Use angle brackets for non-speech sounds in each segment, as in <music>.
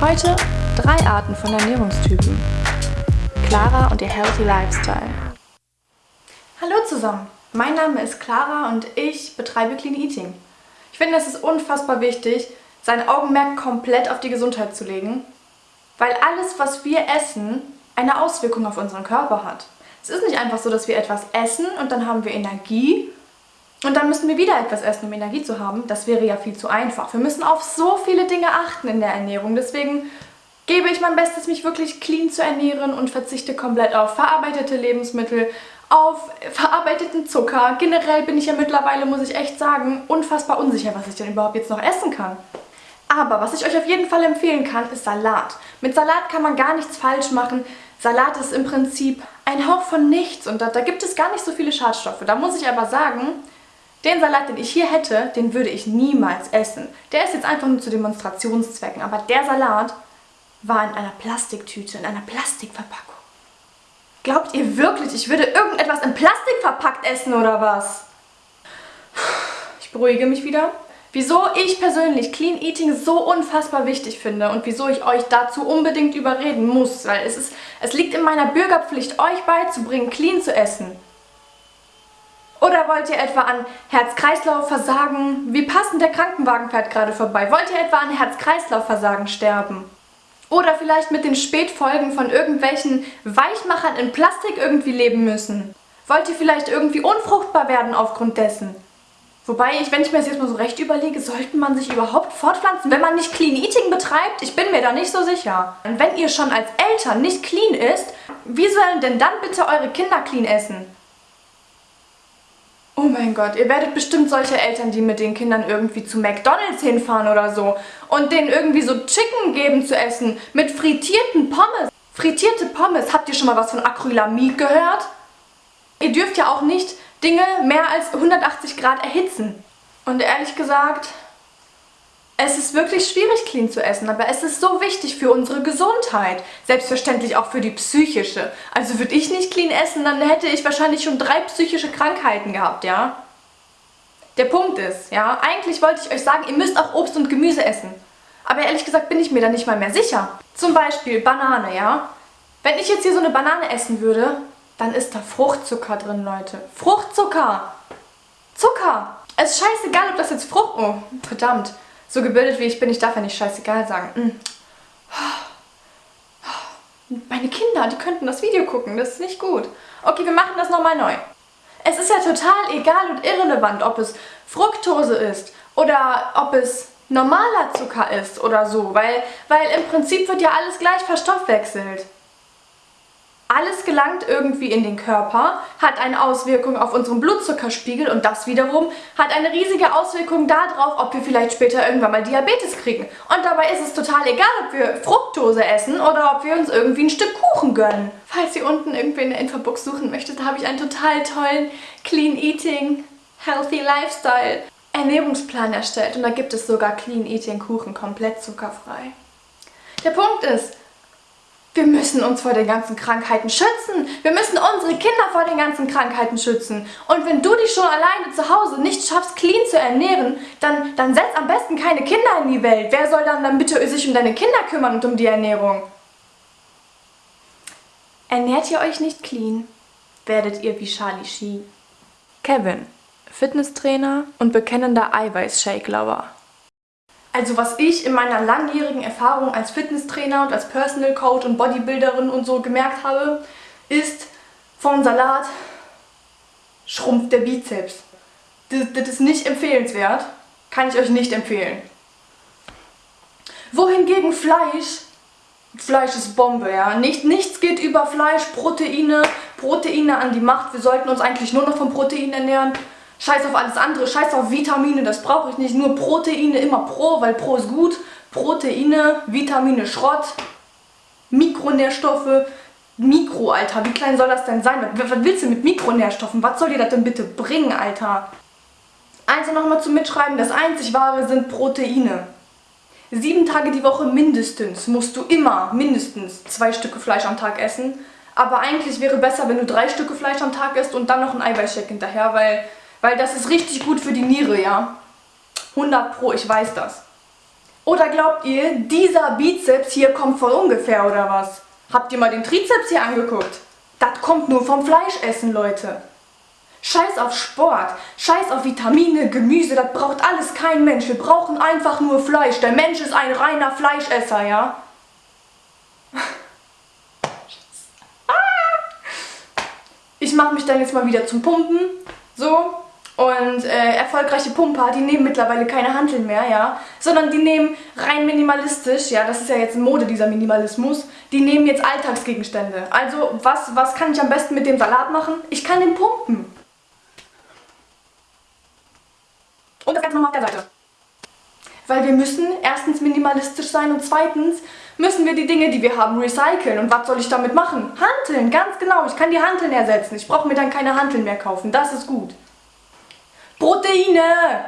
Heute drei Arten von Ernährungstypen. Clara und ihr Healthy Lifestyle. Hallo zusammen, mein Name ist Clara und ich betreibe Clean Eating. Ich finde, es ist unfassbar wichtig, sein Augenmerk komplett auf die Gesundheit zu legen, weil alles, was wir essen, eine Auswirkung auf unseren Körper hat. Es ist nicht einfach so, dass wir etwas essen und dann haben wir Energie und dann müssen wir wieder etwas essen, um Energie zu haben. Das wäre ja viel zu einfach. Wir müssen auf so viele Dinge achten in der Ernährung. Deswegen gebe ich mein Bestes, mich wirklich clean zu ernähren und verzichte komplett auf verarbeitete Lebensmittel, auf verarbeiteten Zucker. Generell bin ich ja mittlerweile, muss ich echt sagen, unfassbar unsicher, was ich denn überhaupt jetzt noch essen kann. Aber was ich euch auf jeden Fall empfehlen kann, ist Salat. Mit Salat kann man gar nichts falsch machen. Salat ist im Prinzip ein Hauch von nichts und da, da gibt es gar nicht so viele Schadstoffe. Da muss ich aber sagen, den Salat, den ich hier hätte, den würde ich niemals essen. Der ist jetzt einfach nur zu Demonstrationszwecken. Aber der Salat war in einer Plastiktüte, in einer Plastikverpackung. Glaubt ihr wirklich, ich würde irgendetwas in Plastik verpackt essen oder was? Ich beruhige mich wieder. Wieso ich persönlich Clean Eating so unfassbar wichtig finde und wieso ich euch dazu unbedingt überreden muss, weil es, ist, es liegt in meiner Bürgerpflicht, euch beizubringen, clean zu essen. Oder wollt ihr etwa an Herz-Kreislauf-Versagen, wie passend der Krankenwagen fährt gerade vorbei, wollt ihr etwa an Herz-Kreislauf-Versagen sterben? Oder vielleicht mit den Spätfolgen von irgendwelchen Weichmachern in Plastik irgendwie leben müssen? Wollt ihr vielleicht irgendwie unfruchtbar werden aufgrund dessen? Wobei, ich, wenn ich mir das jetzt mal so recht überlege, sollte man sich überhaupt fortpflanzen, wenn man nicht Clean Eating betreibt? Ich bin mir da nicht so sicher. Und wenn ihr schon als Eltern nicht clean isst, wie sollen denn dann bitte eure Kinder clean essen? Oh mein Gott, ihr werdet bestimmt solche Eltern, die mit den Kindern irgendwie zu McDonalds hinfahren oder so und denen irgendwie so Chicken geben zu essen mit frittierten Pommes. Frittierte Pommes, habt ihr schon mal was von Acrylamid gehört? Ihr dürft ja auch nicht Dinge mehr als 180 Grad erhitzen. Und ehrlich gesagt, es ist wirklich schwierig, clean zu essen, aber es ist so wichtig für unsere Gesundheit. Selbstverständlich auch für die psychische. Also würde ich nicht clean essen, dann hätte ich wahrscheinlich schon drei psychische Krankheiten gehabt, ja? Der Punkt ist, ja, eigentlich wollte ich euch sagen, ihr müsst auch Obst und Gemüse essen. Aber ehrlich gesagt bin ich mir da nicht mal mehr sicher. Zum Beispiel Banane, ja? Wenn ich jetzt hier so eine Banane essen würde, dann ist da Fruchtzucker drin, Leute. Fruchtzucker! Zucker! Es ist scheißegal, ob das jetzt Frucht... Oh, verdammt. So gebildet wie ich bin, ich darf ja nicht scheißegal sagen. Mm. Meine Kinder, die könnten das Video gucken, das ist nicht gut. Okay, wir machen das nochmal neu. Es ist ja total egal und irrelevant, ob es Fructose ist oder ob es normaler Zucker ist oder so, weil, weil im Prinzip wird ja alles gleich verstoffwechselt. Alles gelangt irgendwie in den Körper, hat eine Auswirkung auf unseren Blutzuckerspiegel und das wiederum hat eine riesige Auswirkung darauf, ob wir vielleicht später irgendwann mal Diabetes kriegen. Und dabei ist es total egal, ob wir Fructose essen oder ob wir uns irgendwie ein Stück Kuchen gönnen. Falls ihr unten irgendwie in der Infobox suchen möchtet, habe ich einen total tollen Clean Eating, Healthy Lifestyle Ernährungsplan erstellt und da gibt es sogar Clean Eating Kuchen, komplett zuckerfrei. Der Punkt ist, wir müssen uns vor den ganzen Krankheiten schützen. Wir müssen unsere Kinder vor den ganzen Krankheiten schützen. Und wenn du dich schon alleine zu Hause nicht schaffst, clean zu ernähren, dann, dann setz am besten keine Kinder in die Welt. Wer soll dann, dann bitte sich um deine Kinder kümmern und um die Ernährung? Ernährt ihr euch nicht clean, werdet ihr wie Charlie Sheen. Kevin, Fitnesstrainer und bekennender Eiweiß-Shake-Lover. Also was ich in meiner langjährigen Erfahrung als Fitnesstrainer und als Personal Coach und Bodybuilderin und so gemerkt habe, ist vom Salat schrumpft der Bizeps. Das, das ist nicht empfehlenswert. Kann ich euch nicht empfehlen. Wohingegen Fleisch, Fleisch ist Bombe, ja. Nicht, nichts geht über Fleisch, Proteine, Proteine an die Macht. Wir sollten uns eigentlich nur noch von Proteinen ernähren. Scheiß auf alles andere, scheiß auf Vitamine, das brauche ich nicht. Nur Proteine, immer Pro, weil Pro ist gut. Proteine, Vitamine, Schrott, Mikronährstoffe, Mikro, Alter. Wie klein soll das denn sein? Was, was willst du mit Mikronährstoffen? Was soll dir das denn bitte bringen, Alter? Also nochmal zum Mitschreiben, das einzig wahre sind Proteine. Sieben Tage die Woche mindestens musst du immer mindestens zwei Stücke Fleisch am Tag essen. Aber eigentlich wäre besser, wenn du drei Stücke Fleisch am Tag isst und dann noch ein Eiweißshake hinterher, weil weil das ist richtig gut für die Niere, ja. 100 pro, ich weiß das. Oder glaubt ihr, dieser Bizeps hier kommt von ungefähr oder was? Habt ihr mal den Trizeps hier angeguckt? Das kommt nur vom Fleischessen, Leute. Scheiß auf Sport, scheiß auf Vitamine, Gemüse, das braucht alles kein Mensch. Wir brauchen einfach nur Fleisch. Der Mensch ist ein reiner Fleischesser, ja? <laughs> Ich mache mich dann jetzt mal wieder zum Pumpen. So. Und äh, erfolgreiche Pumper, die nehmen mittlerweile keine Handeln mehr, ja. Sondern die nehmen rein minimalistisch, ja, das ist ja jetzt Mode, dieser Minimalismus. Die nehmen jetzt Alltagsgegenstände. Also, was, was kann ich am besten mit dem Salat machen? Ich kann den pumpen. Und das Ganze nochmal auf der Seite. Weil wir müssen erstens minimalistisch sein und zweitens müssen wir die Dinge, die wir haben, recyceln. Und was soll ich damit machen? Hanteln, ganz genau. Ich kann die Hanteln ersetzen. Ich brauche mir dann keine Hanteln mehr kaufen. Das ist gut. Proteine!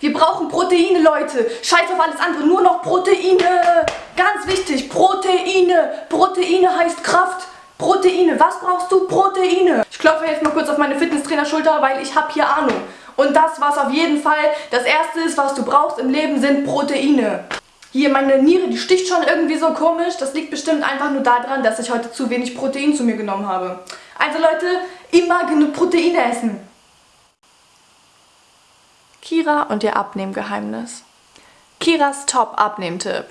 Wir brauchen Proteine, Leute. Scheiß auf alles andere, nur noch Proteine. Ganz wichtig, Proteine. Proteine heißt Kraft. Proteine. Was brauchst du? Proteine. Ich klopfe jetzt mal kurz auf meine Fitnesstrainer-Schulter, weil ich habe hier Ahnung. Und das, was auf jeden Fall das Erste ist, was du brauchst im Leben, sind Proteine. Hier, meine Niere, die sticht schon irgendwie so komisch. Das liegt bestimmt einfach nur daran, dass ich heute zu wenig Protein zu mir genommen habe. Also Leute, immer genug Proteine essen. Kira und ihr Abnehmgeheimnis. Kiras Top-Abnehmtipp.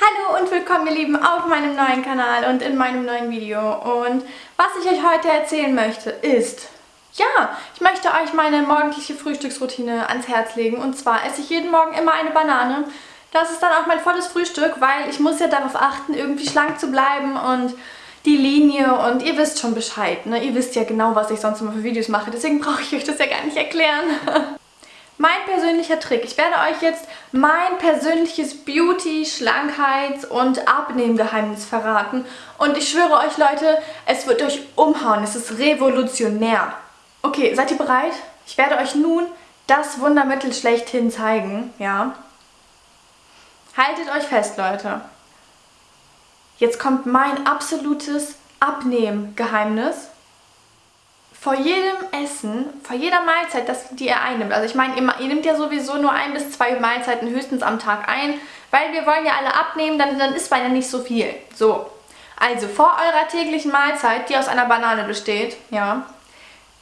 Hallo und willkommen ihr Lieben auf meinem neuen Kanal und in meinem neuen Video. Und was ich euch heute erzählen möchte ist, ja, ich möchte euch meine morgendliche Frühstücksroutine ans Herz legen. Und zwar esse ich jeden Morgen immer eine Banane. Das ist dann auch mein volles Frühstück, weil ich muss ja darauf achten, irgendwie schlank zu bleiben und die Linie und ihr wisst schon Bescheid, ne? Ihr wisst ja genau, was ich sonst immer für Videos mache, deswegen <laughs> brauche ich euch das ja gar nicht erklären. <laughs> mein persönlicher Trick. Ich werde euch jetzt mein persönliches Beauty-, Schlankheits- und Abnehmgeheimnis verraten. Und ich schwöre euch, Leute, es wird euch umhauen. Es ist revolutionär. Okay, seid ihr bereit? Ich werde euch nun das Wundermittel schlechthin zeigen, ja? Haltet euch fest, Leute. Jetzt kommt mein absolutes Abnehmgeheimnis. Vor jedem Essen, vor jeder Mahlzeit, das, die ihr einnimmt, also ich meine, ihr, ihr nimmt ja sowieso nur ein bis zwei Mahlzeiten höchstens am Tag ein, weil wir wollen ja alle abnehmen, dann, dann isst man ja nicht so viel. So, also vor eurer täglichen Mahlzeit, die aus einer Banane besteht, ja,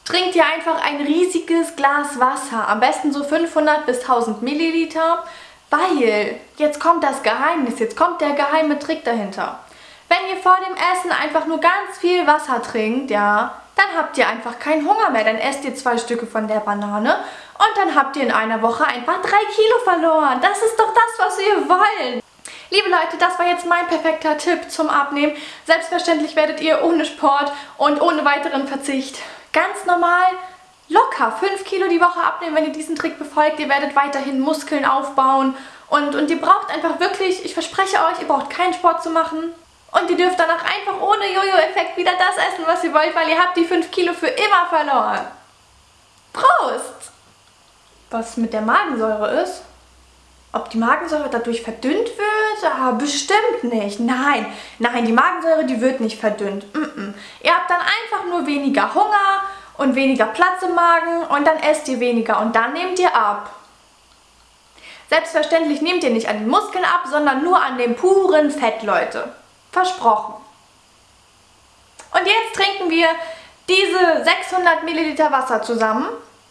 trinkt ihr einfach ein riesiges Glas Wasser, am besten so 500 bis 1000 Milliliter, weil jetzt kommt das Geheimnis, jetzt kommt der geheime Trick dahinter. Wenn ihr vor dem Essen einfach nur ganz viel Wasser trinkt, ja, dann habt ihr einfach keinen Hunger mehr. Dann esst ihr zwei Stücke von der Banane und dann habt ihr in einer Woche einfach drei Kilo verloren. Das ist doch das, was wir wollen. Liebe Leute, das war jetzt mein perfekter Tipp zum Abnehmen. Selbstverständlich werdet ihr ohne Sport und ohne weiteren Verzicht ganz normal locker 5 Kilo die Woche abnehmen, wenn ihr diesen Trick befolgt. Ihr werdet weiterhin Muskeln aufbauen und, und ihr braucht einfach wirklich, ich verspreche euch, ihr braucht keinen Sport zu machen. Und ihr dürft danach einfach ohne Jojo-Effekt wieder das essen, was ihr wollt, weil ihr habt die 5 Kilo für immer verloren. Prost! Was mit der Magensäure ist? Ob die Magensäure dadurch verdünnt wird? Ah, bestimmt nicht. Nein, nein, die Magensäure, die wird nicht verdünnt. Mm -mm. Ihr habt dann einfach nur weniger Hunger und weniger Platz im Magen und dann esst ihr weniger und dann nehmt ihr ab. Selbstverständlich nehmt ihr nicht an den Muskeln ab, sondern nur an dem puren Fett, Leute. Versprochen. Und jetzt trinken wir diese 600 Milliliter Wasser zusammen,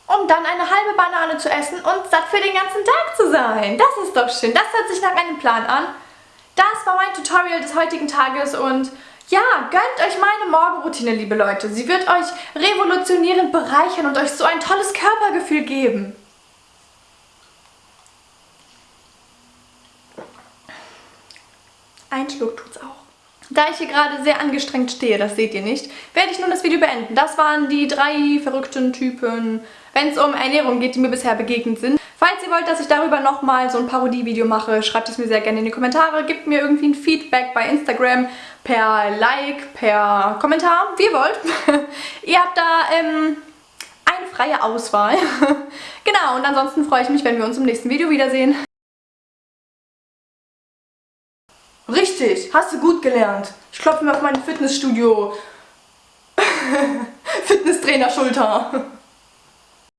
um dann eine halbe Banane zu essen und satt für den ganzen Tag zu sein. Das ist doch schön. Das hört sich nach einem Plan an. Das war mein Tutorial des heutigen Tages und ja, gönnt euch meine Morgenroutine, liebe Leute. Sie wird euch revolutionierend bereichern und euch so ein tolles Körpergefühl geben. Ein Schluck tut's auch. Da ich hier gerade sehr angestrengt stehe, das seht ihr nicht, werde ich nun das Video beenden. Das waren die drei verrückten Typen, wenn es um Ernährung geht, die mir bisher begegnet sind. Falls ihr wollt, dass ich darüber nochmal so ein Parodie-Video mache, schreibt es mir sehr gerne in die Kommentare. Gebt mir irgendwie ein Feedback bei Instagram per Like, per Kommentar, wie ihr wollt. <laughs> ihr habt da ähm, eine freie Auswahl. <laughs> genau, und ansonsten freue ich mich, wenn wir uns im nächsten Video wiedersehen. Richtig, hast du gut gelernt. Ich klopfe mir auf meine Fitnessstudio. <laughs> Fitnesstrainer-Schulter.